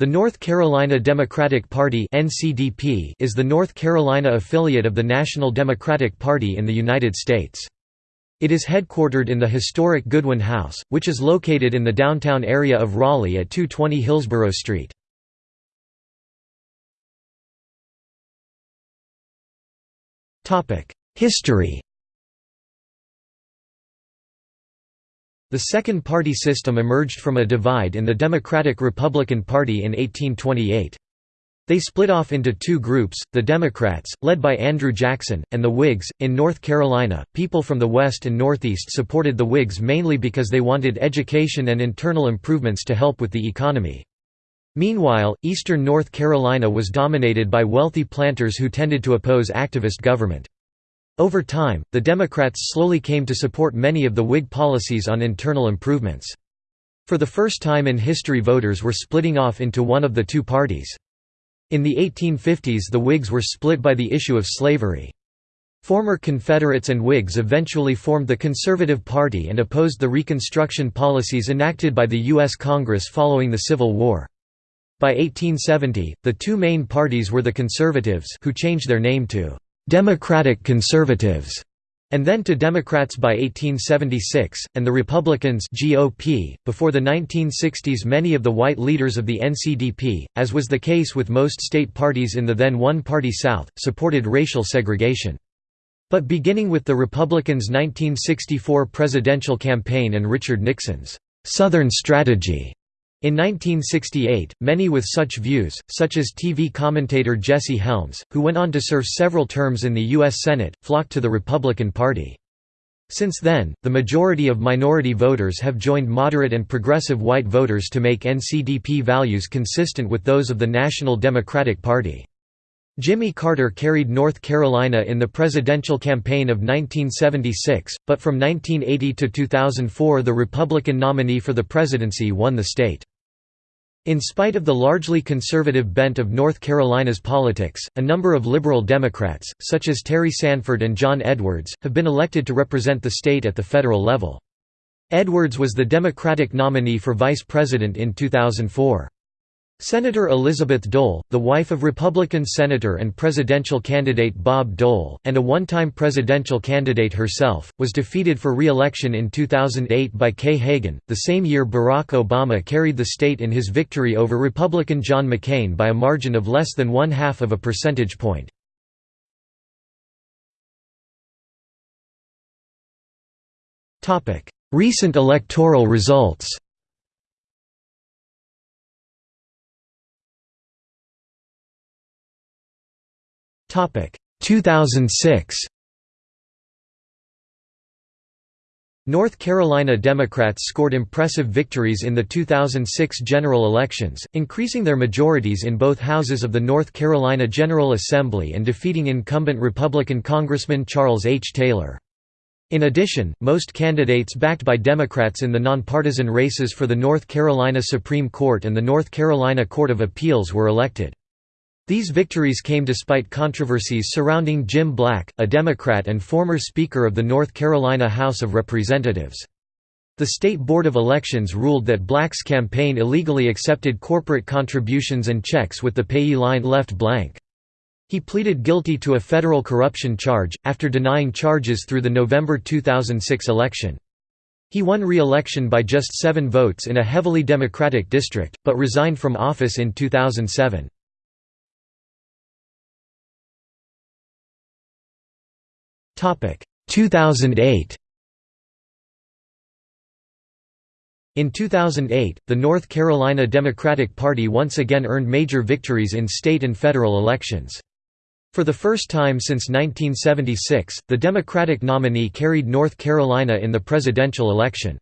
The North Carolina Democratic Party is the North Carolina affiliate of the National Democratic Party in the United States. It is headquartered in the historic Goodwin House, which is located in the downtown area of Raleigh at 220 Hillsborough Street. History The second party system emerged from a divide in the Democratic-Republican Party in 1828. They split off into two groups, the Democrats, led by Andrew Jackson, and the Whigs. In North Carolina, people from the West and Northeast supported the Whigs mainly because they wanted education and internal improvements to help with the economy. Meanwhile, eastern North Carolina was dominated by wealthy planters who tended to oppose activist government. Over time, the Democrats slowly came to support many of the Whig policies on internal improvements. For the first time in history voters were splitting off into one of the two parties. In the 1850s the Whigs were split by the issue of slavery. Former Confederates and Whigs eventually formed the Conservative Party and opposed the Reconstruction policies enacted by the U.S. Congress following the Civil War. By 1870, the two main parties were the Conservatives who changed their name to Democratic Conservatives, and then to Democrats by 1876, and the Republicans GOP. .Before the 1960s many of the white leaders of the NCDP, as was the case with most state parties in the then one-party South, supported racial segregation. But beginning with the Republicans' 1964 presidential campaign and Richard Nixon's «Southern Strategy», in 1968, many with such views, such as TV commentator Jesse Helms, who went on to serve several terms in the U.S. Senate, flocked to the Republican Party. Since then, the majority of minority voters have joined moderate and progressive white voters to make NCDP values consistent with those of the National Democratic Party. Jimmy Carter carried North Carolina in the presidential campaign of 1976, but from 1980 to 2004 the Republican nominee for the presidency won the state. In spite of the largely conservative bent of North Carolina's politics, a number of liberal Democrats, such as Terry Sanford and John Edwards, have been elected to represent the state at the federal level. Edwards was the Democratic nominee for vice president in 2004. Senator Elizabeth Dole, the wife of Republican Senator and presidential candidate Bob Dole, and a one-time presidential candidate herself, was defeated for re-election in 2008 by Kay Hagan. The same year Barack Obama carried the state in his victory over Republican John McCain by a margin of less than one-half of a percentage point. Recent electoral results 2006 North Carolina Democrats scored impressive victories in the 2006 general elections, increasing their majorities in both houses of the North Carolina General Assembly and defeating incumbent Republican Congressman Charles H. Taylor. In addition, most candidates backed by Democrats in the nonpartisan races for the North Carolina Supreme Court and the North Carolina Court of Appeals were elected. These victories came despite controversies surrounding Jim Black, a Democrat and former Speaker of the North Carolina House of Representatives. The State Board of Elections ruled that Black's campaign illegally accepted corporate contributions and checks with the payee line left blank. He pleaded guilty to a federal corruption charge, after denying charges through the November 2006 election. He won re-election by just seven votes in a heavily Democratic district, but resigned from office in 2007. 2008 In 2008, the North Carolina Democratic Party once again earned major victories in state and federal elections. For the first time since 1976, the Democratic nominee carried North Carolina in the presidential election.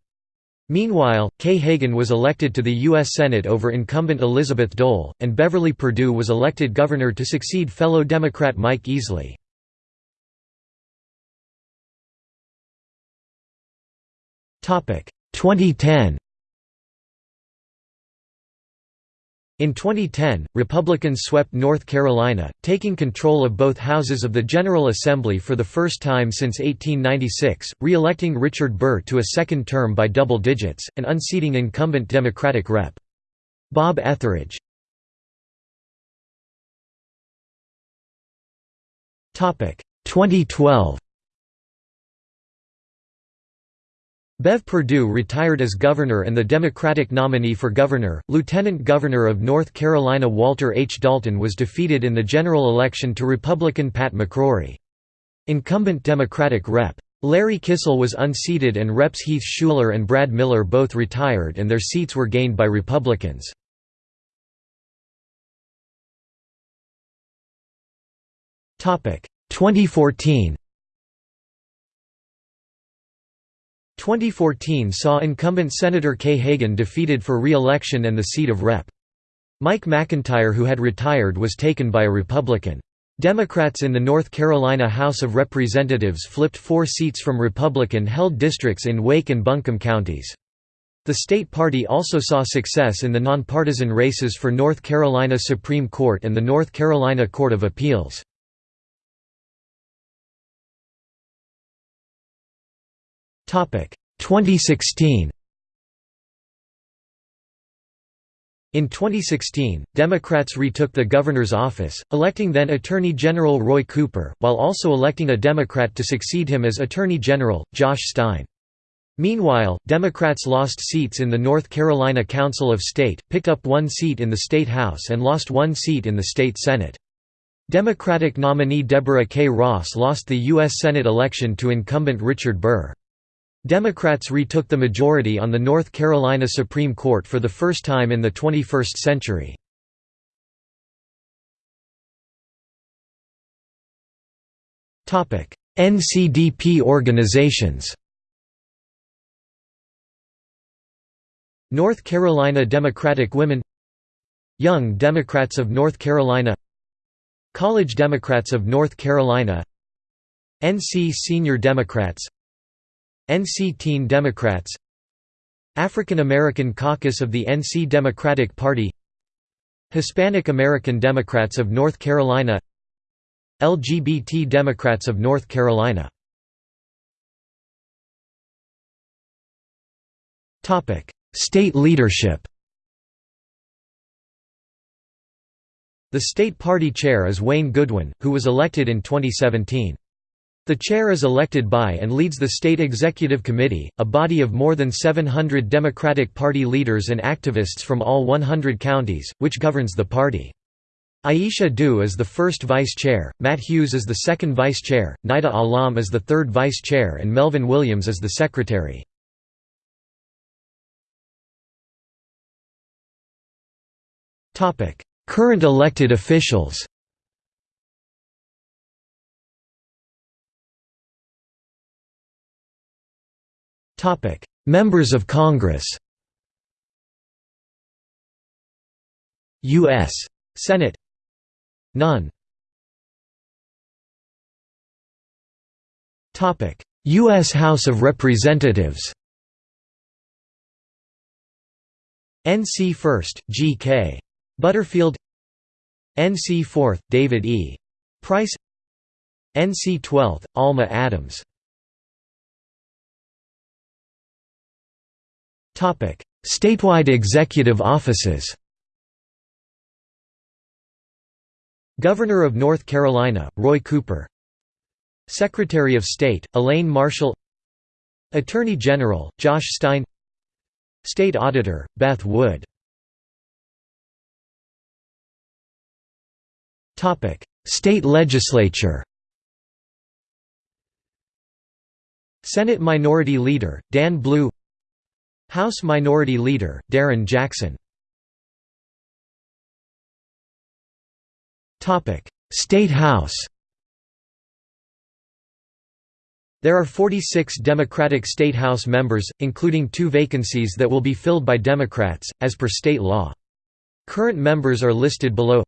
Meanwhile, Kay Hagan was elected to the U.S. Senate over incumbent Elizabeth Dole, and Beverly Perdue was elected governor to succeed fellow Democrat Mike Easley. 2010 In 2010, Republicans swept North Carolina, taking control of both houses of the General Assembly for the first time since 1896, re-electing Richard Burr to a second term by double digits, and unseating incumbent Democratic Rep. Bob Etheridge. Topic 2012. Bev Perdue retired as governor and the Democratic nominee for governor, Lieutenant Governor of North Carolina Walter H. Dalton was defeated in the general election to Republican Pat McCrory. Incumbent Democratic Rep. Larry Kissell was unseated and Reps Heath Shuler and Brad Miller both retired and their seats were gained by Republicans. Topic 2014 2014 saw incumbent Senator Kay Hagan defeated for re-election and the seat of Rep. Mike McIntyre who had retired was taken by a Republican. Democrats in the North Carolina House of Representatives flipped four seats from Republican-held districts in Wake and Buncombe counties. The state party also saw success in the nonpartisan races for North Carolina Supreme Court and the North Carolina Court of Appeals. 2016 In 2016, Democrats retook the governor's office, electing then Attorney General Roy Cooper, while also electing a Democrat to succeed him as Attorney General, Josh Stein. Meanwhile, Democrats lost seats in the North Carolina Council of State, picked up one seat in the State House and lost one seat in the State Senate. Democratic nominee Deborah K. Ross lost the U.S. Senate election to incumbent Richard Burr. Democrats retook the majority on the North Carolina Supreme Court for the first time in the 21st century. NCDP organizations North Carolina Democratic Women Young Democrats of North Carolina College Democrats of North Carolina NC Senior Democrats NC Teen Democrats African American Caucus of the NC Democratic Party Hispanic American Democrats of North Carolina LGBT Democrats of North Carolina State leadership The state party chair is Wayne Goodwin, who was elected in 2017. The chair is elected by and leads the State Executive Committee, a body of more than 700 Democratic Party leaders and activists from all 100 counties, which governs the party. Aisha Dew is the first vice chair, Matt Hughes is the second vice chair, Nida Allam is the third vice chair and Melvin Williams is the secretary. Current elected officials Members of Congress U.S. Senate None U.S. House of Representatives NC 1st, G.K. Butterfield NC 4th, David E. Price NC 12th, Alma Adams Statewide executive offices Governor of North Carolina, Roy Cooper. Secretary of State, Elaine Marshall. Attorney General, Josh Stein. State Auditor, Beth Wood. State Legislature Senate Minority Leader, Dan Blue House Minority Leader, Darren Jackson State House There are 46 Democratic State House members, including two vacancies that will be filled by Democrats, as per state law. Current members are listed below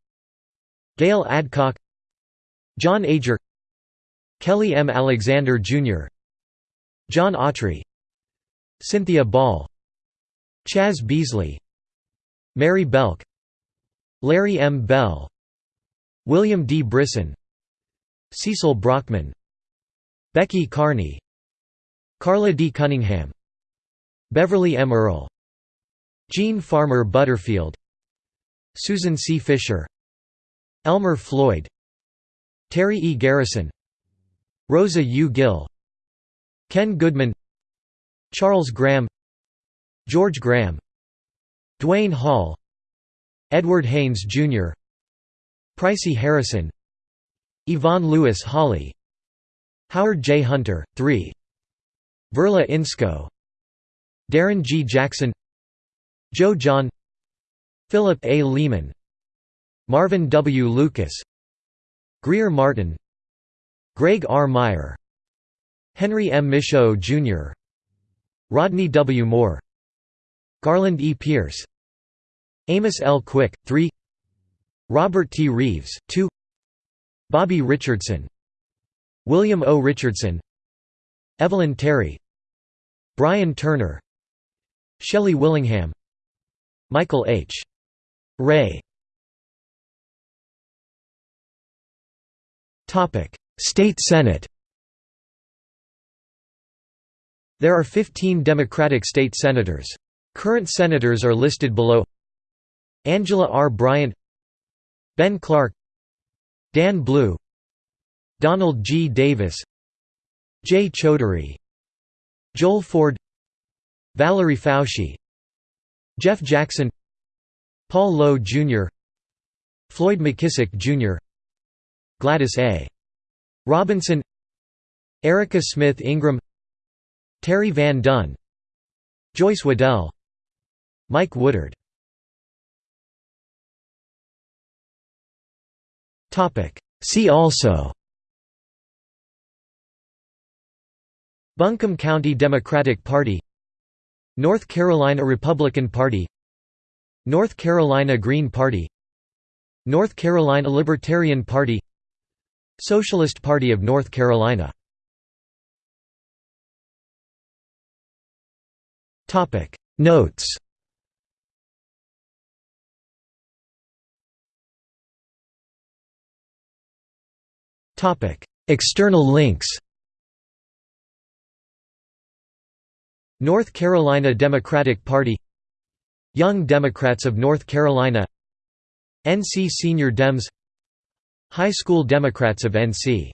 Gale Adcock John Ager Kelly M. Alexander, Jr. John Autry Cynthia Ball Chaz Beasley Mary Belk Larry M. Bell William D. Brisson Cecil Brockman Becky Carney Carla D. Cunningham Beverly M. Earle Jean Farmer Butterfield Susan C. Fisher Elmer Floyd Terry E. Garrison Rosa U. Gill Ken Goodman Charles Graham George Graham Duane Hall Edward Hanes, Jr. Pricey Harrison Yvonne Lewis Holley Howard J. Hunter, 3 Verla Insko Darren G. Jackson Joe John Philip A. Lehman Marvin W. Lucas Grier Martin Greg R. Meyer Henry M. Michaux, Jr. Rodney W. Moore Garland E. Pierce Amos L. Quick, 3 Robert T. Reeves, 2 Bobby Richardson William O. Richardson Evelyn Terry Brian Turner Shelley Willingham Michael H. Wray State Senate There are 15 Democratic state senators. Current senators are listed below Angela R. Bryant Ben Clark Dan Blue Donald G. Davis Jay Chaudhuri Joel Ford Valerie Foushee Jeff Jackson Paul Lowe, Jr. Floyd McKissick, Jr. Gladys A. Robinson Erica Smith Ingram Terry Van Dunn Joyce Waddell Mike Woodard. See also. Buncombe County Democratic Party. North Carolina Republican Party. North Carolina Green Party. North Carolina Libertarian Party. Socialist Party of North Carolina. Notes External links North Carolina Democratic Party Young Democrats of North Carolina NC Senior Dems High School Democrats of NC